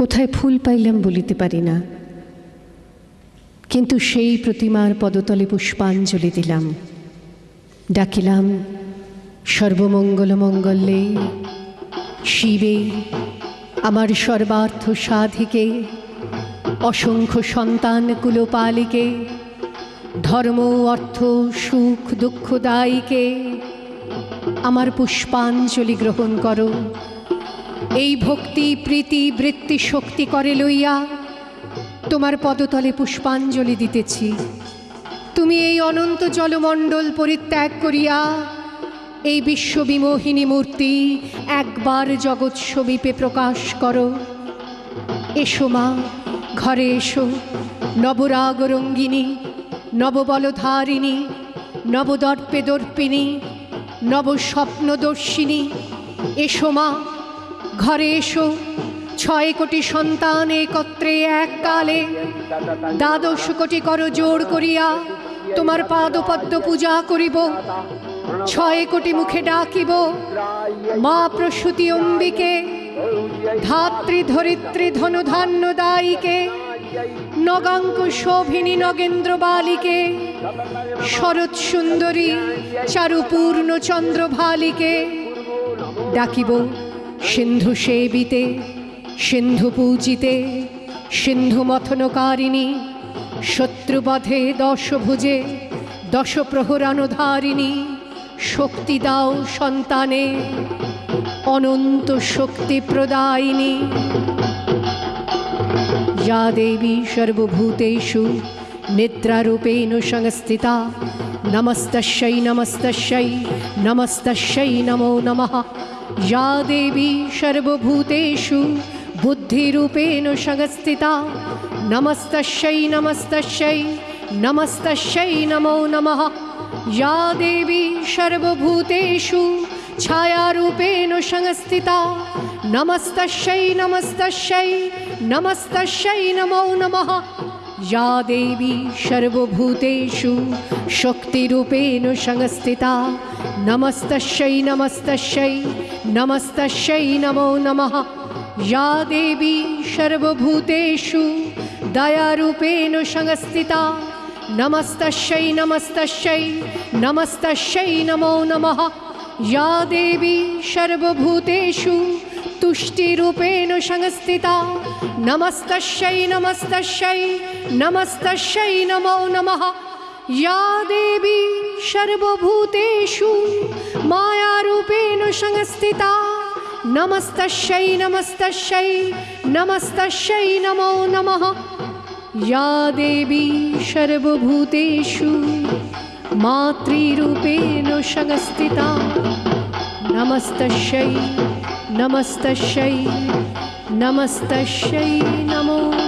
কোথায় ফুল পাইলাম বলিতে পারি না। কিন্তু সেই প্রতিমার পদতলে পুষ্পাঞ্জলি দিলাম। ডাকিলাম সর্বমঙ্গল মঙ্গলে শিবে, আমার সর্বার্থ সাধিকে, অসংখ্য সন্তান কুলোপালিকে, ধর্ম, অর্থ, সুখ দুঃখদায়ীকে আমার পুষ্পাঞ্জলি গ্রহণ করো। এই ভক্তি, প্রীতি, বৃত্তি শক্তি করে লইয়া তোমার পদতলে পুষ্পাঞ্জলি দিতেছি। তুমি এই অনন্ত জলমণ্ডল পরিত্যাগ করিয়া এই বিশ্ববিমোহিনী মূর্তি একবার জগৎ সমীপে প্রকাশ করো। এসো মা, ঘরে এসো। নবরাগ রঙ্গিনী নববলধারিণী নবদর্পে দর্পিনী নবস্বপ্নদর্শিনী, এসো মা। ঘরে এসো। ছয় কোটি সন্তান একত্রে এককালে দ্বাদশ কোটি কর জোর করিয়া। তোমার পাদপদ্ম পূজা করিব। ছয় কোটি মুখে ডাকিব। মা প্রসূতি অম্বিকে, ধাত্রী ধরিত্রী ধনধান্য দায়ীকে নগাঙ্ক শোভিনী নগেন্দ্র বালিকে, শরৎ সুন্দরী চারুপূর্ণ চন্দ্রভালিকে ডাকিব। সিন্ধু সেবিতে সিন্ধু পূজিতে সিন্ধু মথনকারিণী শত্রুবধে দশভুজে দশ প্রহরানুধারিণী শক্তি দাও সন্তানে অনন্ত শক্তি প্রদায়িনী या देवी सर्वभूतेषु निद्रारूपेण संस्थिता नमस्तस्यै नमस्तस्यै नमस्तस्यै नमो नमः या देवी सर्वभूतेषु बुद्धिरूपेण संस्थिता नमस्तस्यै नमस्तस्यै नमस्तस्यै नमो नमः। या देवी सर्वभूतेषु छायारूपेण संस्थिता नमस्तस्यै नमस्तस्यै नमस्तस्यै नमो नमः। या देवी सर्वभूतेषु शक्तिरूपेण संस्थिता, नमस्तस्यै नमस्तस्यै नमस्तस्यै नमो नमः। या देवी सर्वभूतेषु दयारूपेण संस्थिता, नमस्तस्यै नमस्तस्यै नमस्तस्यै नमो नमः। या देवी सर्वभूतेषु तुष्टिरूपेण संस्थिता। नमस्तस्यै नमस्तस्यै नमस्तस्यै नमो नमः। या देवी सर्वभूतेषु मायारूपेण संस्थिता। नमस्तस्यै नमस्तस्यै नमस्तस्यै नमो नमः। या देवी सर्वभूतेषु मातृरूपेण संस्थिता। नमस्तस्यै। नमस्तस्यै नमस्तस्यै नमो नमः